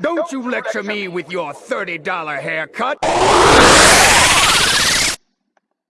Don't you lecture me with your $30 haircut!